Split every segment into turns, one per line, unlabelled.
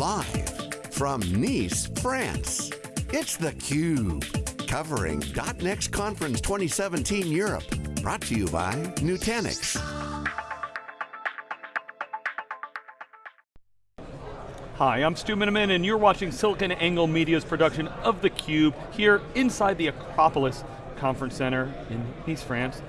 Live from Nice, France, it's theCUBE. Covering .next Conference 2017 Europe. Brought to you by Nutanix.
Hi, I'm Stu Miniman and you're watching SiliconANGLE Media's production of theCUBE here inside the Acropolis Conference Center in Nice, France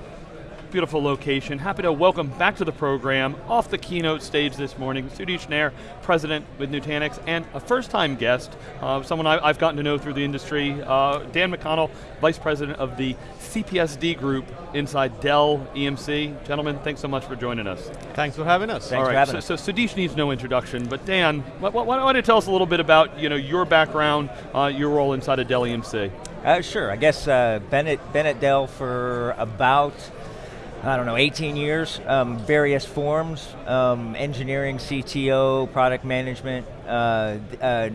beautiful location. Happy to welcome back to the program, off the keynote stage this morning, Sudheesh Nair, President with Nutanix, and a first time guest, uh, someone I, have gotten to know through the industry, uh, Dan McConnell, Vice President of the CPSD group inside Dell EMC. Gentlemen, thanks so much for joining us.
Thanks for having us.
Thanks All right, so, us. so Sudheesh needs no introduction, but Dan, why, why don't you tell us a little bit about you know, your background, uh, your role inside of Dell EMC?
Uh, sure, I guess uh, been, at, been at Dell for about I don't know, 18 years, um, various forms, um, engineering, CTO, product management. Uh, uh,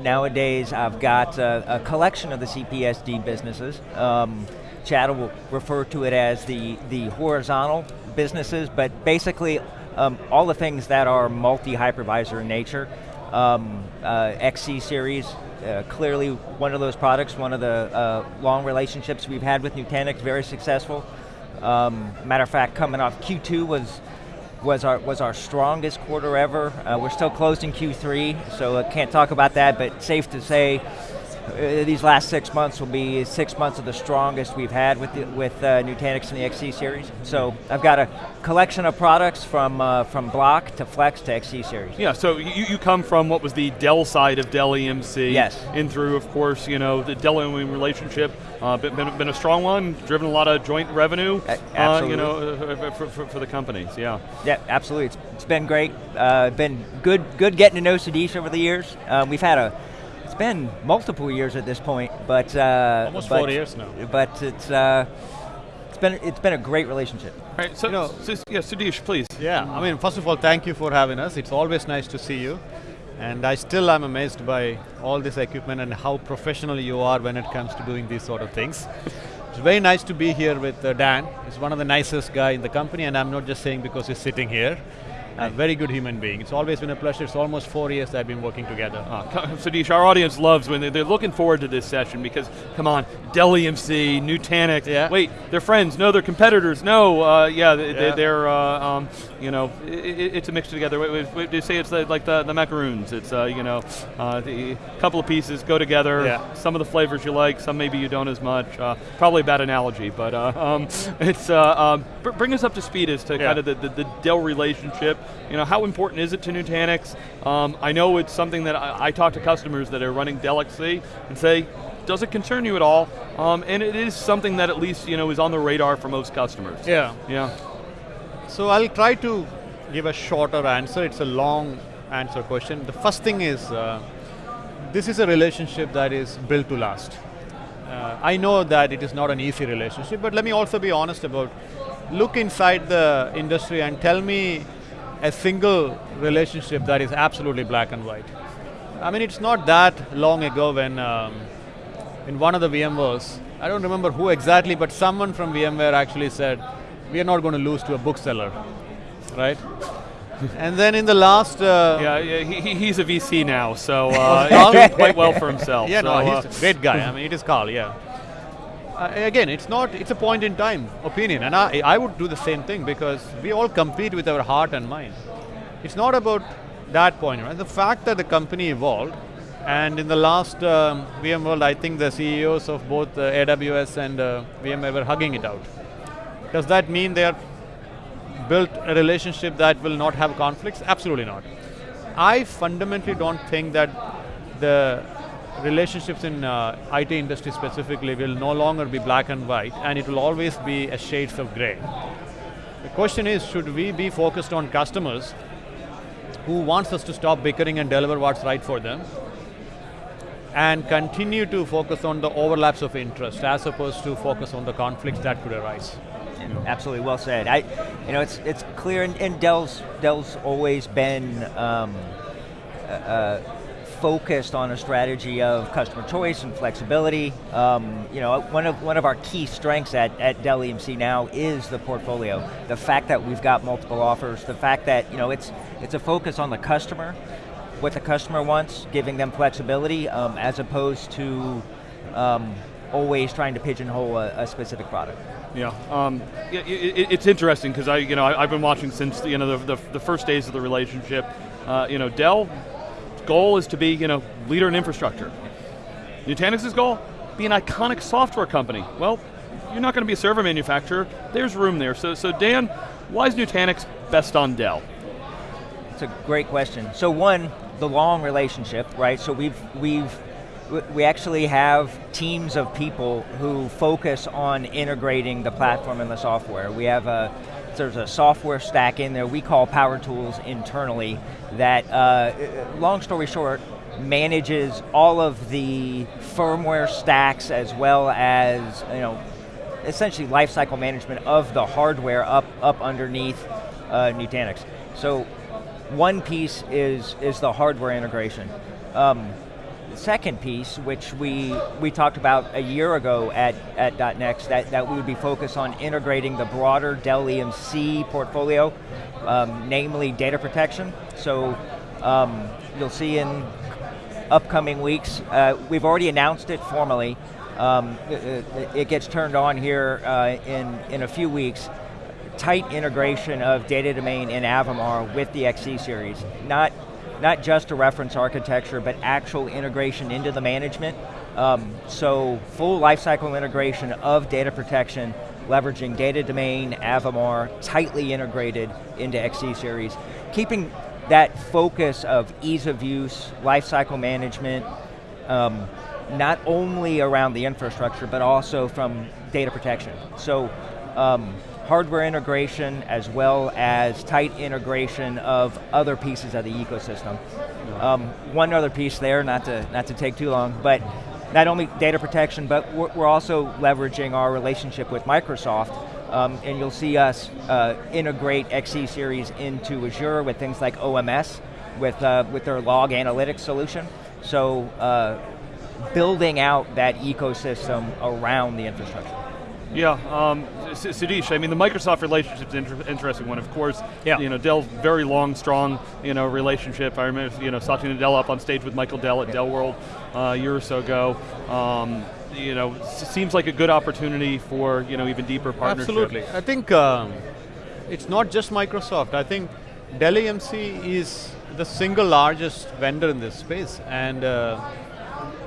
nowadays I've got a, a, collection of the CPSD businesses. Um, Chad will refer to it as the, the horizontal businesses, but basically um, all the things that are multi-hypervisor in nature. Um, uh, XC series, uh, clearly one of those products, one of the uh, long relationships we've had with Nutanix, very successful. Um, matter of fact, coming off Q2 was was our was our strongest quarter ever. Uh, we're still closed in Q3, so I can't talk about that. But safe to say, uh, these last six months will be six months of the strongest we've had with the, with uh, Nutanix and the XC series. So I've got a collection of products from uh, from Block to Flex to XC series.
Yeah, so you, you come from what was the Dell side of Dell EMC.
Yes.
In through, of course, you know, the Dell EMC relationship, uh, been, been, been, a strong one, driven a lot of joint revenue,
uh,
you know, uh, for, for, for, the companies, yeah.
Yeah, absolutely, it's, it's been great. been good, good getting to know Sudheesh over the years. we've had a it's been multiple years at this point, but uh,
almost
but,
four years now.
But it's uh, it's been it's been a great relationship.
All right, so, you know, so yeah, Sudheesh, please.
Yeah, I mean, first of all, thank you for having us. It's always nice to see you. And I still am amazed by all this equipment and how professional you are when it comes to doing these sort of things. It's very nice to be here with uh, Dan. He's one of the nicest guy in the company, and I'm not just saying because he's sitting here a very good human being. It's always been a pleasure. It's almost four years that I've been working together.
Uh, Sudheesh, our audience loves when they're, they're, looking forward to this session because, come on, Dell EMC, Nutanix, yeah. wait, they're friends, no, they're competitors, no, uh, yeah, they, are uh, um, you know, it, it's a mixture together. They say it's like the, the macaroons. It's, uh, you know, uh, the couple of pieces go together, yeah. some of the flavors you like, some maybe you don't as much. Uh, probably a bad analogy, but um, it's, um, bring us up to speed as to yeah. kind of the, the, the Dell relationship, you know, how important is it to Nutanix? Um, I know it's something that I, I, talk to customers that are running Dell XC and say, does it concern you at all? Um, and it is something that at least you know is on the radar for most customers.
Yeah.
Yeah.
So I'll try to give a shorter answer. It's a long answer question. The first thing is, uh, this is a relationship that is built to last. Uh, I know that it is not an easy relationship, but let me also be honest about, look inside the industry and tell me a single relationship that is absolutely black and white. I mean, it's not that long ago when um, in one of the VMwares, I don't remember who exactly, but someone from VMware actually said, we are not going to lose to a bookseller, right? and then in the last... Uh,
yeah, yeah he, he's a VC now, so uh, he's doing quite well for himself.
Yeah,
so,
no, he's uh, a great guy. I mean, it is Carl, yeah. Uh, again, it's not, it's a point in time opinion, and I, I would do the same thing because we all compete with our heart and mind. It's not about that point, right? The fact that the company evolved, and in the last um, VMworld, I think the CEOs of both uh, AWS and uh, VMware were hugging it out. Does that mean they are built a relationship that will not have conflicts? Absolutely not. I fundamentally don't think that the relationships in uh, IT industry specifically will no longer be black and white and it will always be a shades of gray. The question is, should we be focused on customers who wants us to stop bickering and deliver what's right for them and continue to focus on the overlaps of interest as opposed to focus on the conflicts that could arise.
Absolutely, well said. I, you know, it's it's clear, and, and Dell's Dell's always been um, uh, focused on a strategy of customer choice and flexibility. Um, you know, one of, one of our key strengths at, at Dell EMC now is the portfolio. The fact that we've got multiple offers, the fact that you know, it's, it's a focus on the customer, what the customer wants, giving them flexibility, um, as opposed to um, always trying to pigeonhole a, a specific product.
Yeah, um, it, it, it's interesting because I, you know, I, have been watching since you know the, the, the, first days of the relationship. Uh, you know, Dell goal is to be you know leader in infrastructure. Nutanix's goal be an iconic software company. Well, you're not going to be a server manufacturer. There's room there. So, so Dan, why is Nutanix best on Dell?
It's a great question. So one, the long relationship, right? So we've we've we actually have teams of people who focus on integrating the platform and the software. We have a, there's a software stack in there we call Power Tools internally that, uh, long story short, manages all of the firmware stacks as well as, you know, essentially lifecycle management of the hardware up, up underneath uh, Nutanix. So one piece is, is the hardware integration. Um, second piece, which we, we talked about a year ago at, at .next, that, that we would be focused on integrating the broader Dell EMC portfolio, um, namely data protection. So um, you'll see in upcoming weeks, uh, we've already announced it formally, um, it, it, gets turned on here uh, in, in a few weeks, tight integration of data domain in Avamar with the XC series. Not not just a reference architecture, but actual integration into the management. Um, so full lifecycle integration of data protection, leveraging data domain, Avamar, tightly integrated into XC series. Keeping that focus of ease of use, lifecycle management, um, not only around the infrastructure, but also from data protection. So um, hardware integration as well as tight integration of other pieces of the ecosystem. Um, one other piece there, not to, not to take too long, but not only data protection, but we're, we're also leveraging our relationship with Microsoft um, and you'll see us uh, integrate XC series into Azure with things like OMS, with, uh, with their log analytics solution. So uh, building out that ecosystem around the infrastructure.
Yeah, um, Sudheesh, I mean the Microsoft relationship is an inter interesting one. Of course, yeah. you know Dell's very long, strong, you know relationship. I remember you know Satya Nadella up on stage with Michael Dell at yeah. Dell World uh, a year or so ago. Um, you know, seems like a good opportunity for you know even deeper partnership.
Absolutely, I think um, it's not just Microsoft. I think Dell EMC is the single largest vendor in this space, and uh,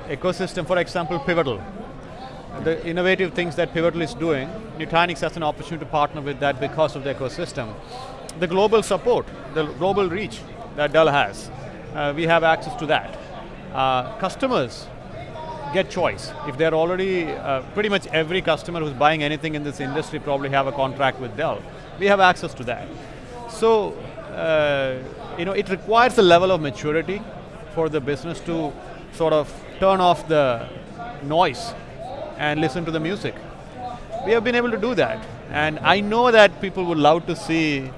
ecosystem, for example, Pivotal the innovative things that Pivotal is doing, Nutanix has an opportunity to partner with that because of the ecosystem. The global support, the global reach that Dell has, uh, we have access to that. Uh, customers get choice. If they're already, uh, pretty much every customer who's buying anything in this industry probably have a contract with Dell. We have access to that. So, uh, you know, it requires a level of maturity for the business to sort of turn off the noise and listen to the music. We have been able to do that. And I know that people would love to see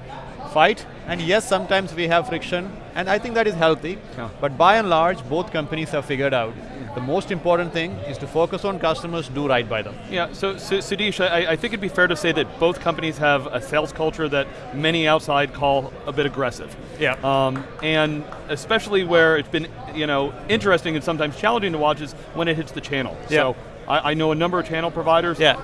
fight, and yes, sometimes we have friction, and I think that is healthy. Yeah. But by and large, both companies have figured out the most important thing is to focus on customers, do right by them.
Yeah, so, so Sudheesh, I, I, think it'd be fair to say that both companies have a sales culture that many outside call a bit aggressive.
Yeah.
Um, and especially where it's been, you know, interesting and sometimes challenging to watch is when it hits the channel.
Yeah.
So I, I know a number of channel providers.
Yeah.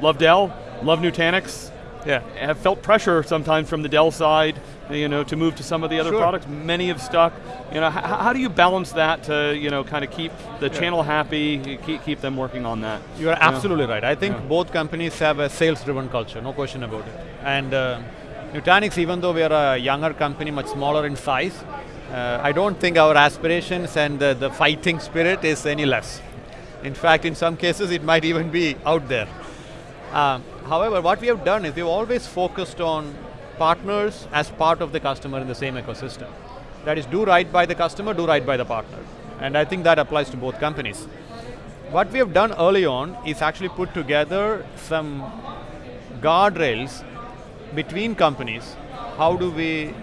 Love Dell, love Nutanix.
Yeah.
Have felt pressure sometimes from the Dell side, you know, to move to some of the other
sure.
products. Many have stuck. You know, how do you balance that to, you know, kind of keep the yeah. channel happy, keep, keep them working on that?
You are absolutely right. I think yeah. both companies have a sales-driven culture, no question about it. And uh, Nutanix, even though we are a younger company, much smaller in size, uh, I don't think our aspirations and uh, the fighting spirit is any less. In fact, in some cases, it might even be out there. Uh, however, what we have done is we've always focused on partners as part of the customer in the same ecosystem. That is, do right by the customer, do right by the partner. And I think that applies to both companies. What we have done early on is actually put together some guardrails between companies. How do we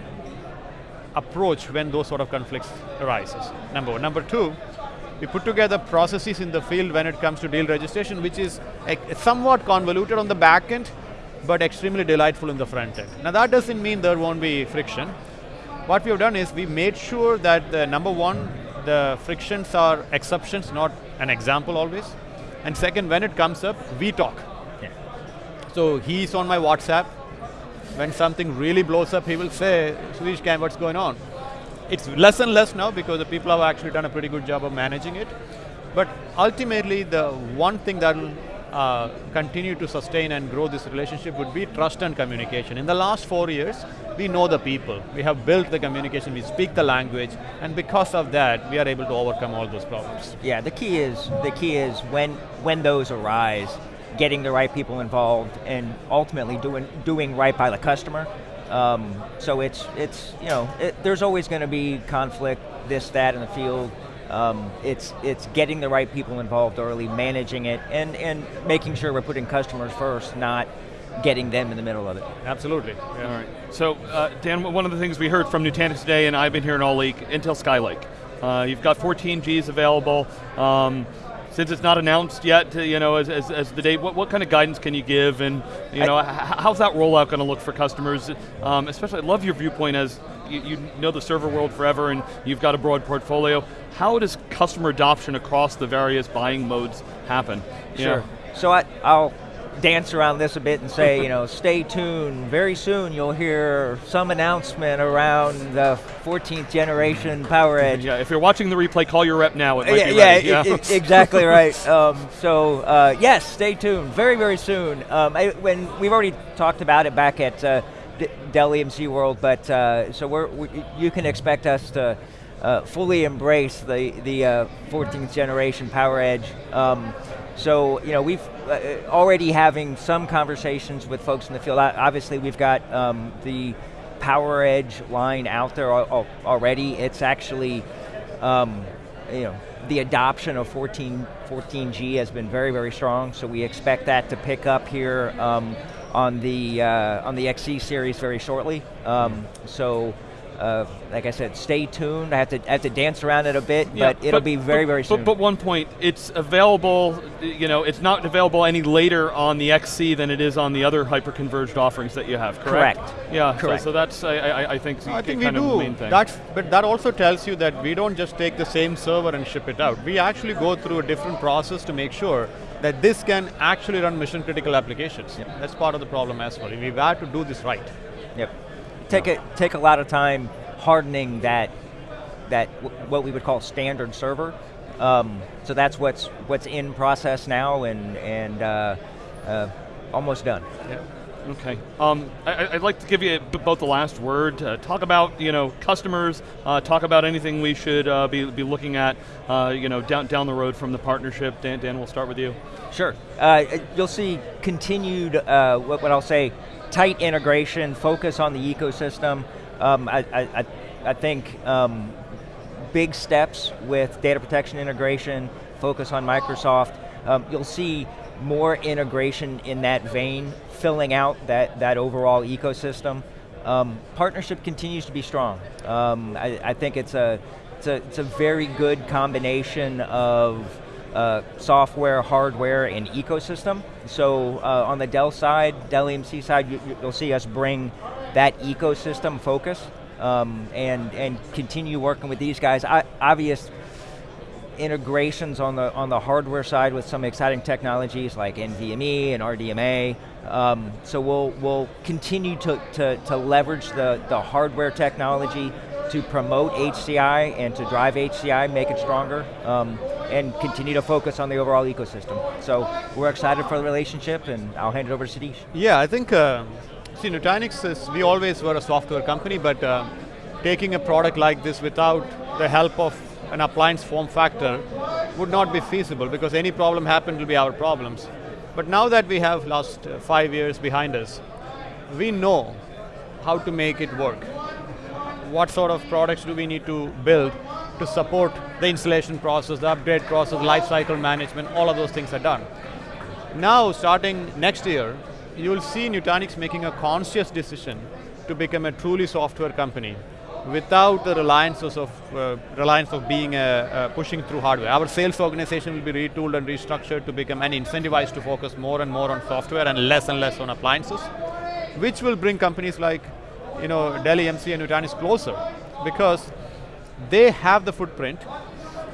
approach when those sort of conflicts arises? Number one. Number two, we put together processes in the field when it comes to deal registration, which is eh, somewhat convoluted on the back end, but extremely delightful in the front end. Now that doesn't mean there won't be friction, what we have done is we made sure that the number one, the frictions are exceptions, not an example always. And second, when it comes up, we talk.
Yeah.
So he's on my WhatsApp. When something really blows up, he will say, can what's going on? It's less and less now because the people have actually done a pretty good job of managing it. But ultimately, the one thing that will uh, continue to sustain and grow this relationship would be trust and communication. In the last four years, we know the people. We have built the communication, we speak the language, and because of that, we are able to overcome all those problems.
Yeah, the key is the key is when when those arise, getting the right people involved, and ultimately doing doing right by the customer. Um, so it's it's you know it, there's always going to be conflict, this that in the field. Um, it's it's getting the right people involved early, managing it, and and making sure we're putting customers first, not getting them in the middle of it.
Absolutely.
Yeah. All right. So, uh, Dan, one of the things we heard from Nutanix today, and I've been here in all week, Intel Skylake. Uh, you've got 14 Gs available. Um, since it's not announced yet, to, you know, as, as, as the date, what, what, kind of guidance can you give, and you know, how's that rollout going to look for customers? Um, especially, I love your viewpoint as you, you, know the server world forever, and you've got a broad portfolio. How does customer adoption across the various buying modes happen?
Sure.
Yeah.
So I, I'll dance around this a bit and say, you know, stay tuned. Very soon you'll hear some announcement around the 14th generation PowerEdge.
Yeah, if you're watching the replay, call your rep now.
yeah, yeah, yeah. It, exactly right. Um, so uh, yes, stay tuned. Very, very soon. Um, I, when we've already talked about it back at uh, D Dell EMC World, but uh, so we're, we, you can expect us to. Uh, fully embrace the the 14th uh, generation PowerEdge. Um, so you know we've uh, already having some conversations with folks in the field. Obviously, we've got um, the PowerEdge line out there already. It's actually, um, you know, the adoption of 14, 14G has been very, very strong. So we expect that to pick up here um, on the uh, on the XC series very shortly. Um, so uh, like I said, stay tuned. I have to I have to dance around it a bit, yeah, but it'll be very,
but,
very soon.
But, but, one point, it's available, you know, it's not available any later on the XC than it is on the other hyper-converged offerings that you have, correct?
Correct.
Yeah,
correct.
So, so that's, I, I, I think,
I think
we
do. That's, but that also tells you that we don't just take the same server and ship it out. We actually go through a different process to make sure that this can actually run mission critical applications. Yep. That's part of the problem as well. We've had to do this right.
Yep take a take a lot of time hardening that that what we would call standard server. Um, so that's what's what's in process now and and uh, uh, almost done.
Yeah. Okay. Um, I, would like to give you both the last word. Uh, talk about you know customers. Uh, talk about anything we should uh, be, be looking at. Uh, you know down down the road from the partnership. Dan, Dan, we'll start with you.
Sure. Uh, you'll see continued uh, what, what I'll say tight integration, focus on the ecosystem. Um, I, I, I, think um, big steps with data protection integration, focus on Microsoft. Um, you'll see more integration in that vein, filling out that, that overall ecosystem. Um, partnership continues to be strong. Um, I, I, think it's a, it's a, it's a very good combination of uh, software, hardware, and ecosystem. So uh, on the Dell side, Dell EMC side, you, will see us bring that ecosystem focus um, and, and continue working with these guys. I, obvious integrations on the, on the hardware side with some exciting technologies like NVMe and RDMA. Um, so we'll, we'll continue to, to, to leverage the, the hardware technology to promote HCI and to drive HCI, make it stronger. Um, and continue to focus on the overall ecosystem. So we're excited for the relationship and I'll hand it over to Sudheesh.
Yeah, I think, uh, see Nutanix is, we always were a software company, but uh, taking a product like this without the help of an appliance form factor would not be feasible because any problem happened will be our problems. But now that we have last uh, five years behind us, we know how to make it work. What sort of products do we need to build to support the installation process, the upgrade process, lifecycle management, all of those things are done. Now, starting next year, you'll see Nutanix making a conscious decision to become a truly software company without the reliance of, uh, reliance of being a, a pushing through hardware. Our sales organization will be retooled and restructured to become and incentivized to focus more and more on software and less and less on appliances, which will bring companies like you know, Dell EMC and Nutanix closer because they have the footprint.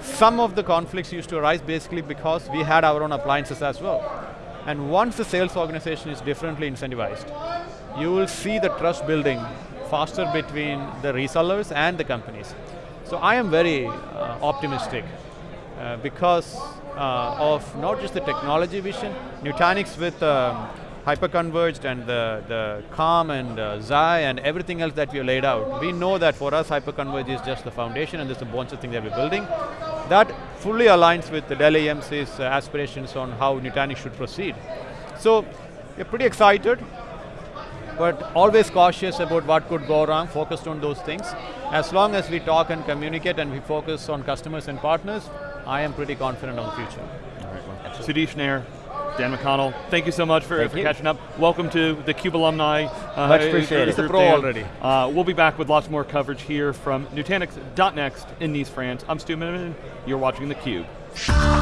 Some of the conflicts used to arise basically because we had our own appliances as well. And once the sales organization is differently incentivized, you will see the trust building faster between the resellers and the companies. So I am very uh, optimistic uh, because uh, of not just the technology vision, Nutanix with um, hyperconverged and the, the Calm and uh, Xi and everything else that we have laid out. We know that for us hyperconverged is just the foundation and there's a bunch of things that we're building. That fully aligns with the Dell EMC's uh, aspirations on how Nutanix should proceed. So we're pretty excited, but always cautious about what could go wrong, focused on those things. As long as we talk and communicate and we focus on customers and partners, I am pretty confident on the future.
Sudheesh Nair, Dan McConnell, thank you so much for, for catching up. Welcome to the CUBE alumni.
Uh, Much appreciated.
It's a pro already.
Uh, we'll be back with lots more coverage here from Nutanix.next in Nice, France. I'm Stu Miniman. You're watching theCUBE.